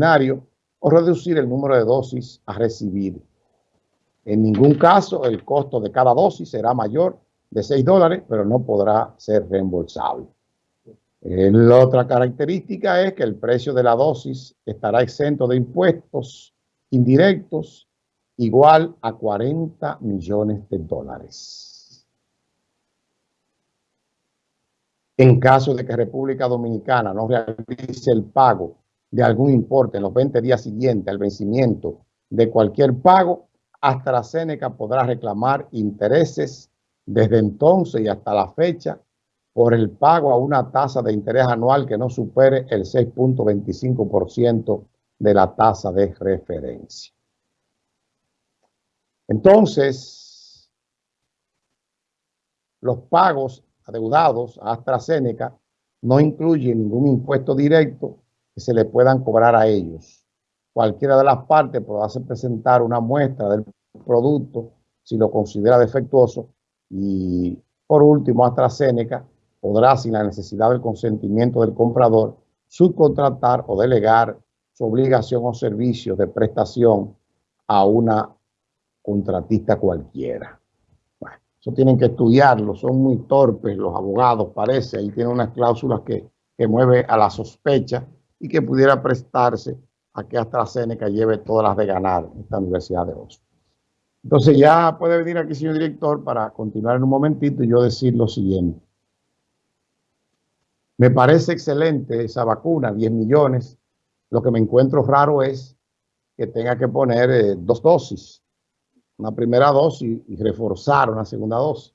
o reducir el número de dosis a recibir. En ningún caso el costo de cada dosis será mayor de 6 dólares, pero no podrá ser reembolsable. Eh, la otra característica es que el precio de la dosis estará exento de impuestos indirectos igual a 40 millones de dólares. En caso de que República Dominicana no realice el pago de algún importe en los 20 días siguientes al vencimiento de cualquier pago, AstraZeneca podrá reclamar intereses desde entonces y hasta la fecha por el pago a una tasa de interés anual que no supere el 6.25% de la tasa de referencia. Entonces, los pagos adeudados a AstraZeneca no incluyen ningún impuesto directo se le puedan cobrar a ellos. Cualquiera de las partes podrá presentar una muestra del producto si lo considera defectuoso y por último AstraZeneca podrá sin la necesidad del consentimiento del comprador subcontratar o delegar su obligación o servicio de prestación a una contratista cualquiera. Bueno, eso tienen que estudiarlo, son muy torpes los abogados, parece, ahí tienen unas cláusulas que, que mueve a la sospecha y que pudiera prestarse a que AstraZeneca lleve todas las de ganar esta Universidad de Oxford. Entonces ya puede venir aquí, señor director, para continuar en un momentito y yo decir lo siguiente. Me parece excelente esa vacuna, 10 millones. Lo que me encuentro raro es que tenga que poner eh, dos dosis, una primera dosis y reforzar una segunda dosis.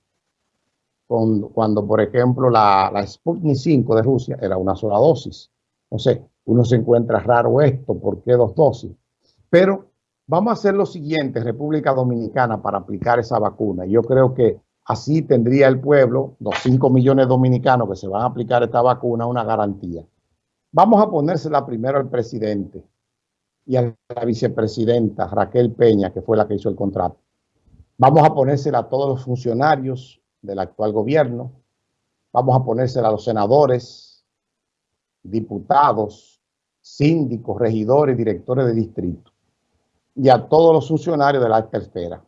cuando, por ejemplo, la, la Sputnik 5 de Rusia era una sola dosis. No sé, uno se encuentra raro esto, ¿por qué dos dosis? Pero vamos a hacer lo siguiente, República Dominicana, para aplicar esa vacuna. Yo creo que Así tendría el pueblo, los 5 millones de dominicanos que se van a aplicar esta vacuna, una garantía. Vamos a ponérsela primero al presidente y a la vicepresidenta Raquel Peña, que fue la que hizo el contrato. Vamos a ponérsela a todos los funcionarios del actual gobierno. Vamos a ponérsela a los senadores, diputados, síndicos, regidores, directores de distrito y a todos los funcionarios de la alta esfera.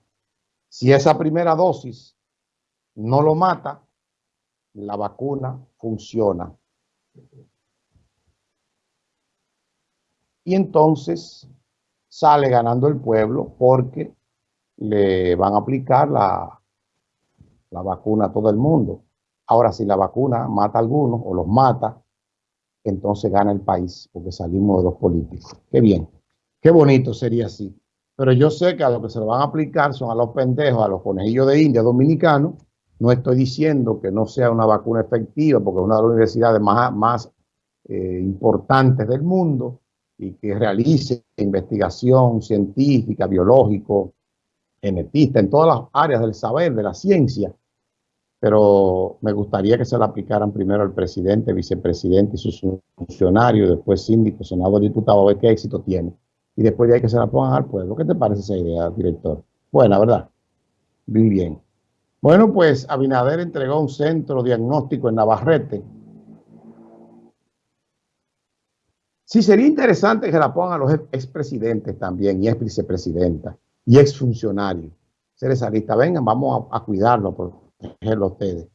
Si esa primera dosis no lo mata, la vacuna funciona. Y entonces sale ganando el pueblo porque le van a aplicar la, la vacuna a todo el mundo. Ahora, si la vacuna mata a algunos o los mata, entonces gana el país porque salimos de los políticos. Qué bien, qué bonito sería así. Pero yo sé que a lo que se lo van a aplicar son a los pendejos, a los conejillos de India dominicanos, no estoy diciendo que no sea una vacuna efectiva, porque es una de las universidades más, eh, importantes del mundo y que realice investigación científica, biológico, genetista, en todas las áreas del saber, de la ciencia. Pero me gustaría que se la aplicaran primero al presidente, vicepresidente y sus funcionarios, después síndico, senador, diputado, a ver qué éxito tiene. Y después de ahí que se la pongan al pueblo. ¿Qué te parece esa idea, director? Buena, ¿verdad? Muy bien. Bueno, pues Abinader entregó un centro diagnóstico en Navarrete. Sí, sería interesante que la pongan a los expresidentes también, y ex vicepresidenta, y exfuncionarios. Ser esa lista, vengan, vamos a, cuidarlo, a protegerlo a ustedes.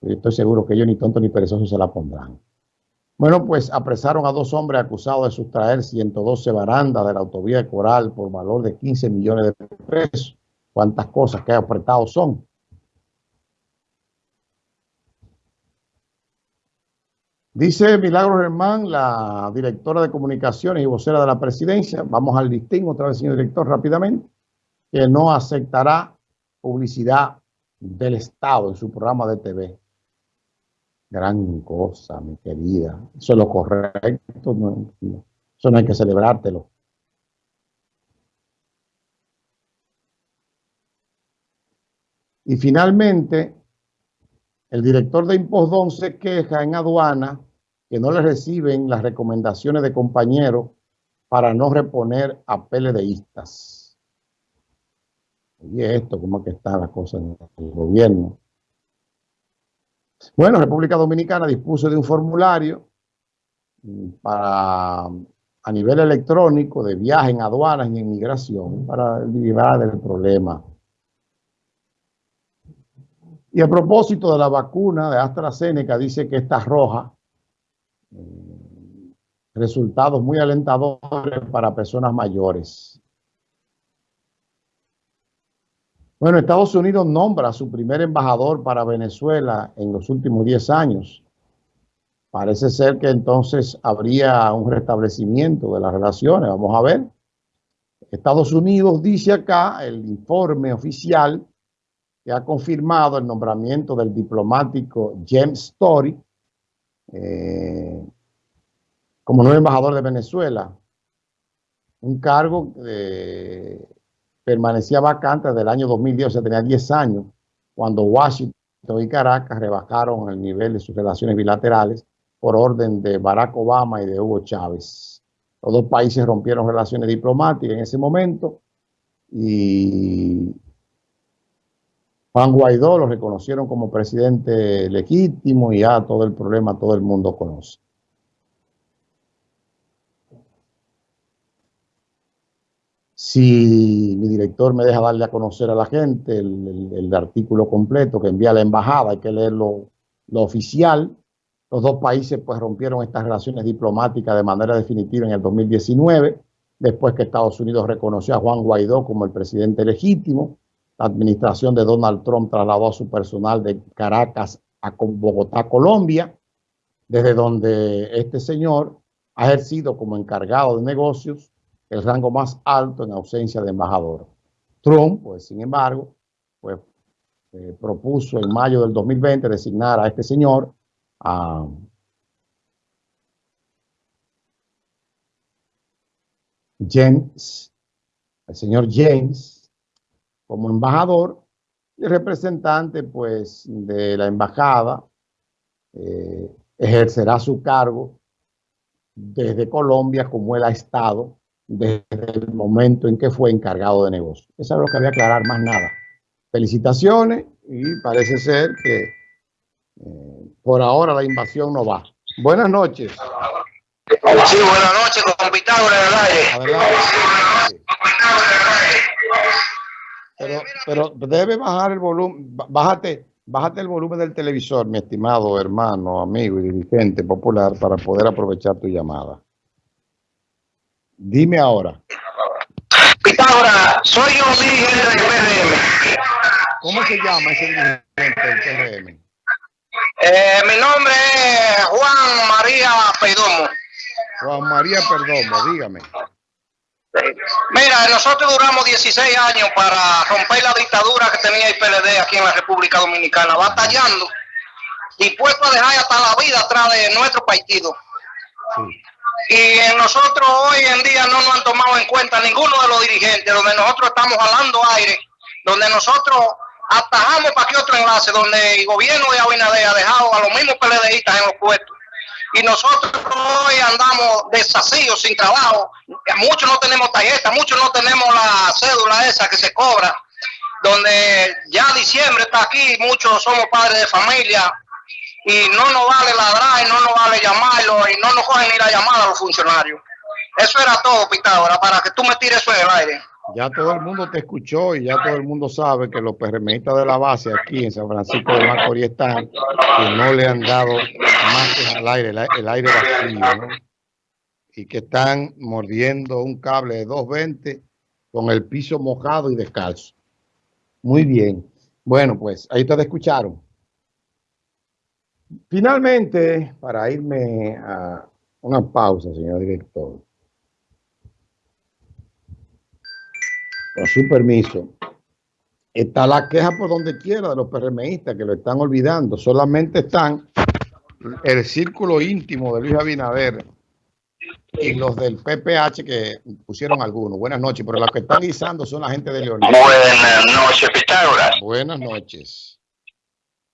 Yo estoy seguro que ellos ni tontos ni perezosos se la pondrán. Bueno, pues apresaron a dos hombres acusados de sustraer 112 barandas de la autovía de Coral por valor de 15 millones de pesos. ¿Cuántas cosas que apretados son? Dice Milagro Germán, la directora de comunicaciones y vocera de la presidencia, vamos al listín otra vez, señor director, rápidamente, que no aceptará publicidad del Estado en su programa de TV. Gran cosa, mi querida. Eso es lo correcto. eso no hay que celebrártelo. Y finalmente, el director de Impostón se queja en aduana que no le reciben las recomendaciones de compañeros para no reponer a PLDistas. Y esto, ¿cómo que está la cosa en el gobierno? Bueno, República Dominicana dispuso de un formulario para a nivel electrónico de viaje en aduanas y en migración para liberar del problema. Y a propósito de la vacuna de AstraZeneca, dice que está roja. Eh, resultados muy alentadores para personas mayores. Bueno, Estados Unidos nombra a su primer embajador para Venezuela en los últimos 10 años. Parece ser que entonces habría un restablecimiento de las relaciones. Vamos a ver. Estados Unidos dice acá, el informe oficial, que ha confirmado el nombramiento del diplomático James Story eh, como nuevo embajador de Venezuela. Un cargo que permanecía vacante desde el año 2010, o sea, tenía 10 años, cuando Washington y Caracas rebajaron el nivel de sus relaciones bilaterales por orden de Barack Obama y de Hugo Chávez. Los dos países rompieron relaciones diplomáticas en ese momento y Juan Guaidó lo reconocieron como presidente legítimo y ya todo el problema todo el mundo conoce. Si mi director me deja darle a conocer a la gente el, artículo completo que envía la embajada, hay que leerlo lo oficial, los dos países pues rompieron estas relaciones diplomáticas de manera definitiva en el 2019, después que Estados Unidos reconoció a Juan Guaidó como el presidente legítimo. La administración de Donald Trump trasladó a su personal de Caracas a Bogotá, Colombia, desde donde este señor ha ejercido como encargado de negocios el rango más alto en ausencia de embajador. Trump, pues sin embargo, pues eh, propuso en mayo del 2020 designar a este señor James, el señor James, como embajador y representante pues de la embajada, eh, ejercerá su cargo desde Colombia como él ha estado desde el momento en que fue encargado de negocio. Eso es lo que había aclarar, más nada. Felicitaciones y parece ser que eh, por ahora la invasión no va. Buenas noches. Sí, buenas noches, con Pitágoras en el aire. Pero, pero debe bajar el volumen, bájate, bájate el volumen del televisor, mi estimado hermano, amigo y dirigente popular, para poder aprovechar tu llamada. Dime ahora. Pitágoras, soy yo dirigente del PRM. ¿Cómo se llama ese dirigente del PRM? Eh, mi nombre es Juan María Perdomo. Juan María Perdomo, dígame. Mira, nosotros duramos 16 años para romper la dictadura que tenía el PLD aquí en la República Dominicana, batallando y puesto a dejar hasta la vida atrás de nuestro partido. Y nosotros hoy en día no nos han tomado en cuenta ninguno de los dirigentes, donde nosotros estamos jalando aire, donde nosotros atajamos para que otro enlace donde el gobierno de Abinader ha dejado a los mismos PLDistas en los puestos. Y nosotros hoy andamos desasidos, sin trabajo. Muchos no tenemos tarjeta, muchos no tenemos la cédula esa que se cobra. Donde ya diciembre está aquí, muchos somos padres de familia y no nos vale ladrar y no nos vale llamarlo y no nos cogen ni la llamada a los funcionarios. Eso era todo, Pitágoras, para que tú me tires eso en el aire. Ya todo el mundo te escuchó y ya todo el mundo sabe que los PRMistas de la base aquí en San Francisco de Macorís están que no le han dado más al aire, el, aire vacío, Y que están mordiendo un cable de 220 con el piso mojado y descalzo. Muy bien. Bueno, pues ahí ustedes escucharon. Finalmente, para irme a una pausa, señor director. con su permiso, está la queja por donde quiera de los PRMistas que lo están olvidando. Solamente están el círculo íntimo de Luis Abinader y los del PPH que pusieron algunos. Buenas noches, pero los que están guisando son la gente de León. Buenas noches, Pitágoras. Buenas noches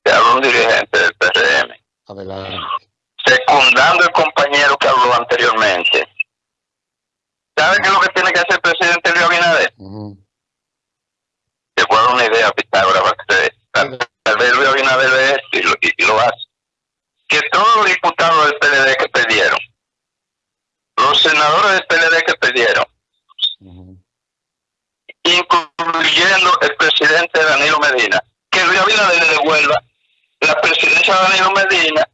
de un dirigente del PRM. Adelante. Secundando el compañero que habló anteriormente. ¿Sabe qué es lo que tiene que hacer el presidente Luis Abinader? Te puedo una idea, Pitágora, tal, tal vez Luis Abinader ve esto y lo, hace. Que todos los diputados del PLD que perdieron, los senadores del PLD que perdieron, incluyendo el presidente Danilo Medina, que Luis Abinader le devuelva la presidencia de Danilo Medina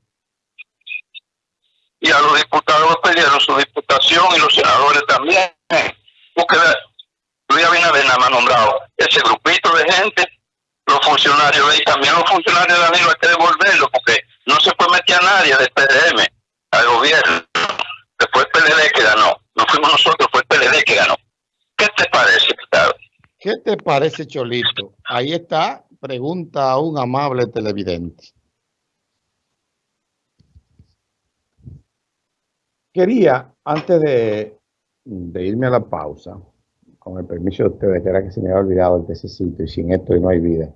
y a los diputados pidieron su diputación y los senadores también. Porque Luis Abinader nada más nombrado ese grupito de gente, los funcionarios y también los funcionarios de Danilo hay que devolverlo porque no se puede meter a nadie del PDM al gobierno. Después el PLD que ganó. No fuimos nosotros, fue el PLD que ganó. ¿Qué te parece? ¿Qué te parece, Cholito? Ahí está, pregunta a un amable televidente. Quería, antes de, irme a la pausa, con el permiso de ustedes, que era que se me había olvidado el tececito y sin esto no hay vida.